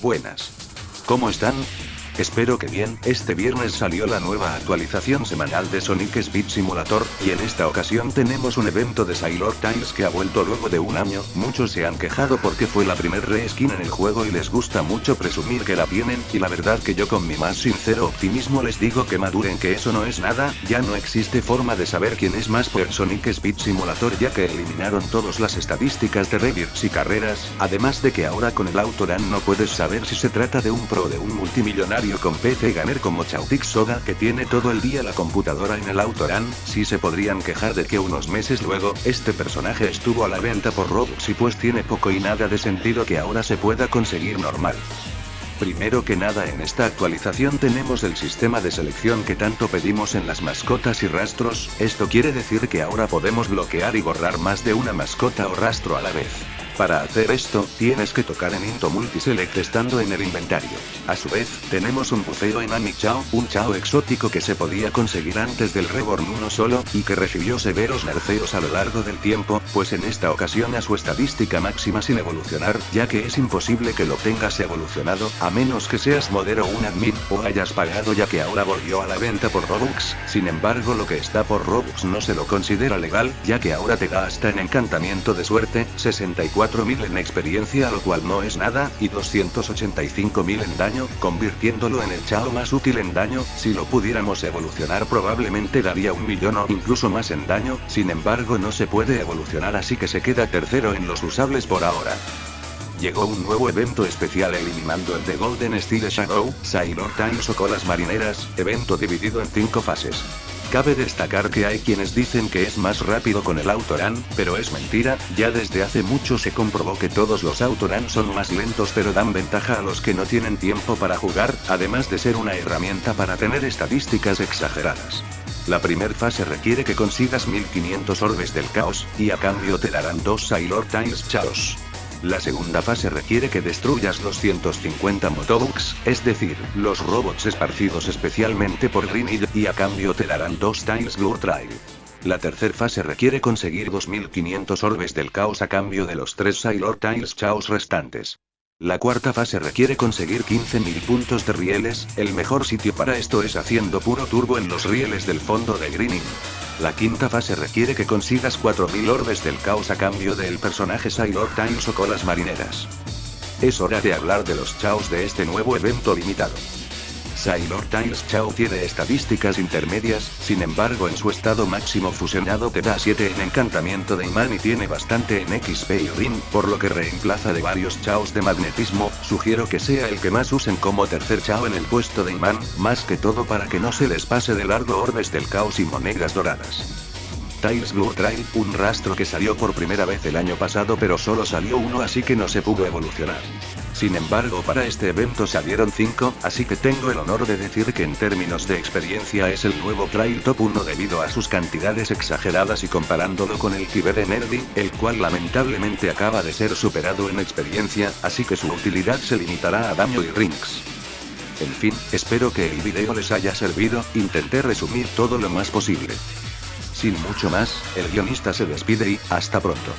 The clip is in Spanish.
Buenas. ¿Cómo están? Espero que bien, este viernes salió la nueva actualización semanal de Sonic Speed Simulator, y en esta ocasión tenemos un evento de Sailor Tiles que ha vuelto luego de un año, muchos se han quejado porque fue la primer reskin en el juego y les gusta mucho presumir que la tienen, y la verdad que yo con mi más sincero optimismo les digo que maduren que eso no es nada, ya no existe forma de saber quién es más por Sonic Speed Simulator ya que eliminaron todas las estadísticas de revirts y carreras, además de que ahora con el Autoran no puedes saber si se trata de un pro de un multimillonario con PC Gamer como Chautic Soda que tiene todo el día la computadora en el Autoran, si se podrían quejar de que unos meses luego, este personaje estuvo a la venta por Robux y pues tiene poco y nada de sentido que ahora se pueda conseguir normal. Primero que nada en esta actualización tenemos el sistema de selección que tanto pedimos en las mascotas y rastros, esto quiere decir que ahora podemos bloquear y borrar más de una mascota o rastro a la vez. Para hacer esto, tienes que tocar en Into Multiselect estando en el inventario. A su vez, tenemos un buceo en Ami Chao, un Chao exótico que se podía conseguir antes del Reborn uno solo, y que recibió severos nerfeos a lo largo del tiempo, pues en esta ocasión a su estadística máxima sin evolucionar, ya que es imposible que lo tengas evolucionado, a menos que seas modero un admin, o hayas pagado ya que ahora volvió a la venta por Robux, sin embargo lo que está por Robux no se lo considera legal, ya que ahora te en encantamiento de suerte, 64 4.000 en experiencia lo cual no es nada, y 285.000 en daño, convirtiéndolo en el chao más útil en daño, si lo pudiéramos evolucionar probablemente daría un millón o incluso más en daño, sin embargo no se puede evolucionar así que se queda tercero en los usables por ahora. Llegó un nuevo evento especial eliminando el de Golden Steel Shadow, Sailor Times o Colas Marineras, evento dividido en 5 fases. Cabe destacar que hay quienes dicen que es más rápido con el Autoran, pero es mentira, ya desde hace mucho se comprobó que todos los Autoran son más lentos pero dan ventaja a los que no tienen tiempo para jugar, además de ser una herramienta para tener estadísticas exageradas. La primer fase requiere que consigas 1500 orbes del caos, y a cambio te darán dos Sailor Times Chaos. La segunda fase requiere que destruyas 250 Motobugs, es decir, los robots esparcidos especialmente por Green y a cambio te darán dos Tiles Blue Trail. La tercera fase requiere conseguir 2500 orbes del caos a cambio de los tres Sailor Tiles Chaos restantes. La cuarta fase requiere conseguir 15.000 puntos de rieles, el mejor sitio para esto es haciendo puro turbo en los rieles del fondo de Greening. La quinta fase requiere que consigas 4000 orbes del caos a cambio del personaje Sailor Times o colas marineras. Es hora de hablar de los chaos de este nuevo evento limitado. Sailor Tiles Chao tiene estadísticas intermedias, sin embargo en su estado máximo fusionado te da 7 en encantamiento de imán y tiene bastante en XP y Rin, por lo que reemplaza de varios Chaos de magnetismo, sugiero que sea el que más usen como tercer Chao en el puesto de imán, más que todo para que no se les pase de largo orbes del caos y monedas doradas. Tiles Blue Trail, un rastro que salió por primera vez el año pasado pero solo salió uno así que no se pudo evolucionar. Sin embargo para este evento salieron 5, así que tengo el honor de decir que en términos de experiencia es el nuevo Trail Top 1 debido a sus cantidades exageradas y comparándolo con el Tiber Energy, el cual lamentablemente acaba de ser superado en experiencia, así que su utilidad se limitará a daño y rings. En fin, espero que el video les haya servido, intenté resumir todo lo más posible. Sin mucho más, el guionista se despide y, hasta pronto.